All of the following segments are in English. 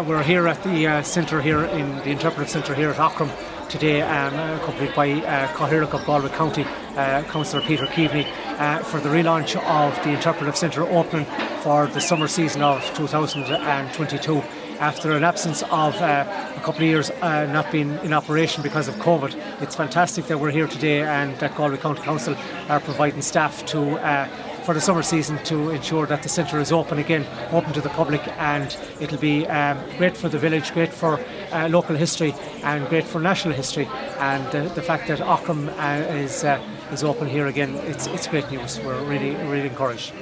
Uh, we're here at the uh, centre here in the interpretive centre here at Aughrim today, um, accompanied by uh, Cathaoirleach of Galway County, uh, Councillor Peter Keaveney, uh, for the relaunch of the interpretive centre opening for the summer season of 2022 after an absence of uh, a couple of years uh, not being in operation because of COVID. It's fantastic that we're here today and that Galway County Council are providing staff to uh, for the summer season to ensure that the centre is open again, open to the public, and it'll be um, great for the village, great for uh, local history, and great for national history. And uh, the fact that Aughrim uh, is uh, is open here again, it's it's great news. We're really really encouraged.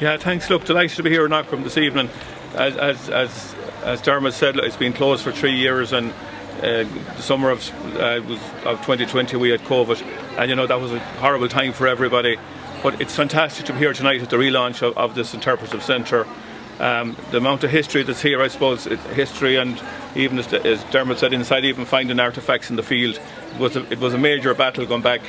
Yeah, thanks. Look, delighted to be here in Aughrim this evening. As as as, as Dermot said, it's been closed for three years and. Uh, the summer of, uh, was, of 2020 we had COVID and you know that was a horrible time for everybody but it's fantastic to be here tonight at the relaunch of, of this interpretive centre. Um, the amount of history that's here, I suppose, history and even as, as, Dermot said inside, even finding artefacts in the field, it was a, it was a major battle going back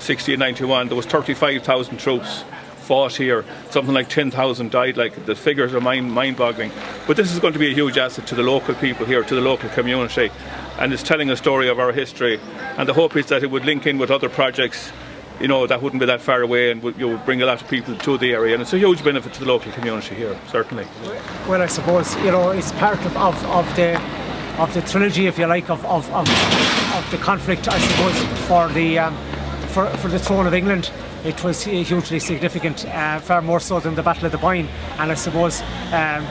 1691. There was 35,000 troops fought here. Something like 10,000 died. Like the figures are mind mind-boggling. But this is going to be a huge asset to the local people here, to the local community, and it's telling a story of our history. And the hope is that it would link in with other projects you know, that wouldn't be that far away and would, you would bring a lot of people to the area. And it's a huge benefit to the local community here, certainly. Well, I suppose, you know, it's part of, of, of the of the trilogy, if you like, of, of, of, of the conflict, I suppose, for the um, for, for the throne of England. It was hugely significant, uh, far more so than the Battle of the Boyne. And I suppose um,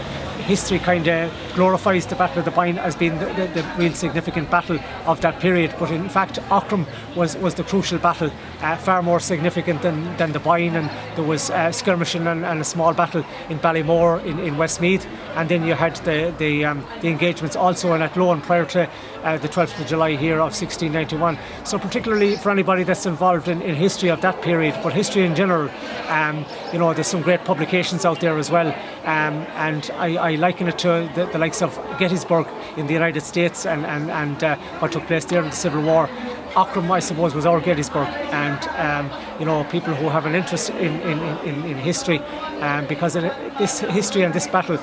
history kind of glorifies the Battle of the Boyne as being the, the, the, real significant battle of that period. But in fact, Aughrim was, was the crucial battle, uh, far more significant than, than the Boyne. And there was uh, skirmishing and, and, a small battle in Ballymore in, in Westmeath. And then you had the, the, um, the engagements also in Athlone prior to uh, the 12th of July here of 1691. So particularly for anybody that's involved in, in history of that period, but history in general, um, you know, there's some great publications out there as well. Um, and I, I, liken it to the, the, likes of Gettysburg in the United States and, and, and uh, what took place there in the Civil War. Aughrim, I suppose, was our Gettysburg, and um, you know people who have an interest in in, in, in history, um, because this history and this battle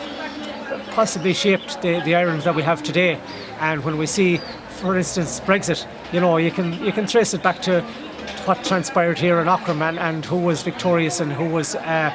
possibly shaped the, the Ireland that we have today. And when we see, for instance, Brexit, you know, you can you can trace it back to what transpired here in Aughrim and, and who was victorious and who was uh,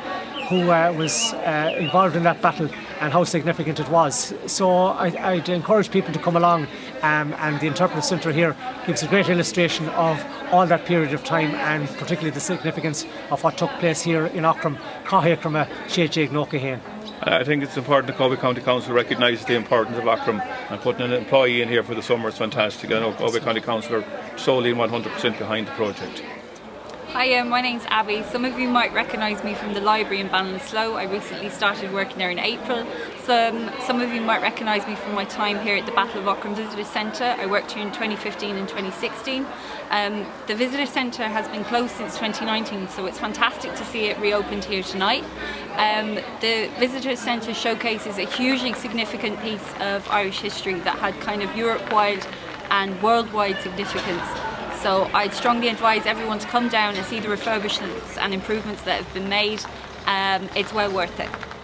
who uh, was uh, involved in that battle and how significant it was. So I, would encourage people to come along um, and the Interpretive Centre here gives a great illustration of all that period of time and particularly the significance of what took place here in Aughrim, Cahiacrama, Shejig, Nokahain. I think it's important that Galway County Council recognises the importance of Aughrim and putting an employee in here for the summer is fantastic. I know Galway County Council are solely and 100% behind the project. Hi, um, my name's Abby. Some of you might recognise me from the library in Ballinasloe. I recently started working there in April. Some, some of you might recognise me from my time here at the Battle of Aughrim Visitor Centre. I worked here in 2015 and 2016. Um, the Visitor Centre has been closed since 2019, so it's fantastic to see it reopened here tonight. Um, the Visitor Centre showcases a hugely significant piece of Irish history that had kind of Europe-wide and worldwide significance. So I'd strongly advise everyone to come down and see the refurbishments and improvements that have been made. Um, it's well worth it.